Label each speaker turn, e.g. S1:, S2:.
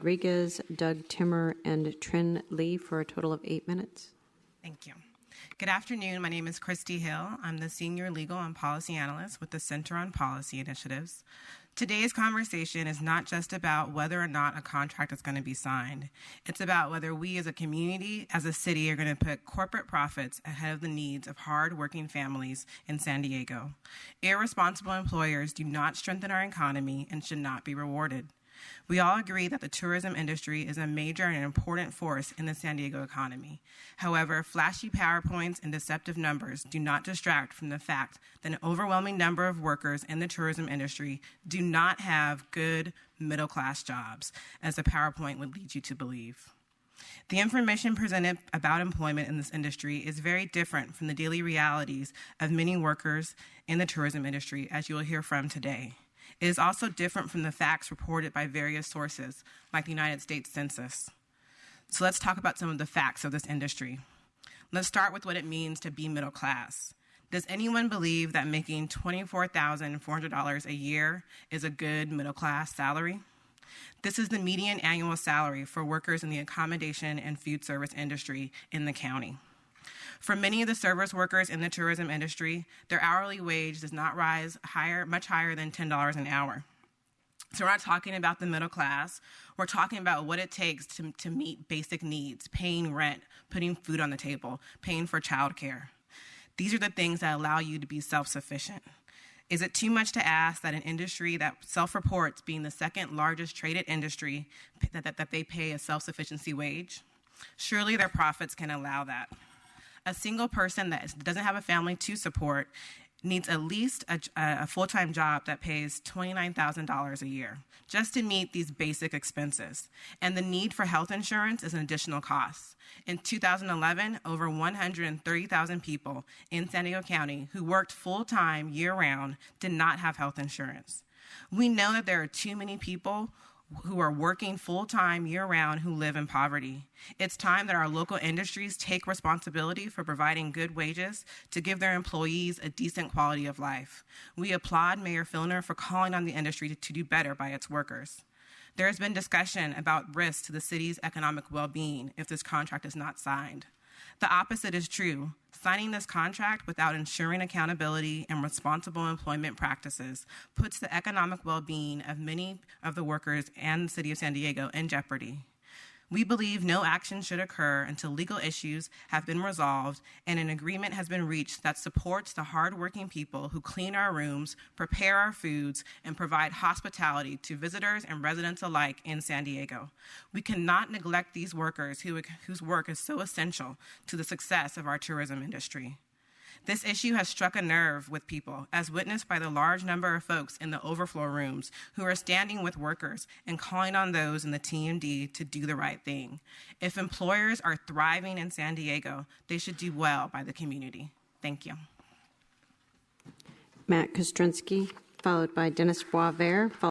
S1: Rodriguez, Doug Timmer, and Trin Lee for a total of eight minutes.
S2: Thank you. Good afternoon. My name is Christy Hill. I'm the Senior Legal and Policy Analyst with the Center on Policy Initiatives. Today's conversation is not just about whether or not a contract is going to be signed. It's about whether we as a community, as a city, are going to put corporate profits ahead of the needs of hard-working families in San Diego. Irresponsible employers do not strengthen our economy and should not be rewarded. We all agree that the tourism industry is a major and important force in the San Diego economy. However, flashy PowerPoints and deceptive numbers do not distract from the fact that an overwhelming number of workers in the tourism industry do not have good middle class jobs, as the PowerPoint would lead you to believe. The information presented about employment in this industry is very different from the daily realities of many workers in the tourism industry, as you will hear from today. It is also different from the facts reported by various sources, like the United States Census. So let's talk about some of the facts of this industry. Let's start with what it means to be middle class. Does anyone believe that making $24,400 a year is a good middle class salary? This is the median annual salary for workers in the accommodation and food service industry in the county. For many of the service workers in the tourism industry, their hourly wage does not rise higher, much higher than $10 an hour. So we're not talking about the middle class. We're talking about what it takes to, to meet basic needs, paying rent, putting food on the table, paying for childcare. These are the things that allow you to be self-sufficient. Is it too much to ask that an industry that self-reports being the second largest traded industry, that, that, that they pay a self-sufficiency wage? Surely their profits can allow that a single person that doesn't have a family to support needs at least a, a full-time job that pays $29,000 a year just to meet these basic expenses. And the need for health insurance is an additional cost. In 2011, over 130,000 people in San Diego County who worked full-time year-round did not have health insurance. We know that there are too many people who are working full time year round who live in poverty. It's time that our local industries take responsibility for providing good wages to give their employees a decent quality of life. We applaud Mayor Filner for calling on the industry to, to do better by its workers. There has been discussion about risks to the city's economic well being if this contract is not signed. The opposite is true. Signing this contract without ensuring accountability and responsible employment practices puts the economic well-being of many of the workers and the City of San Diego in jeopardy. We believe no action should occur until legal issues have been resolved and an agreement has been reached that supports the hardworking people who clean our rooms, prepare our foods, and provide hospitality to visitors and residents alike in San Diego. We cannot neglect these workers who, whose work is so essential to the success of our tourism industry. This issue has struck a nerve with people, as witnessed by the large number of folks in the overflow rooms who are standing with workers and calling on those in the TMD to do the right thing. If employers are thriving in San Diego, they should do well by the community. Thank you.
S1: Matt Kostrensky, followed by Dennis Boisvert,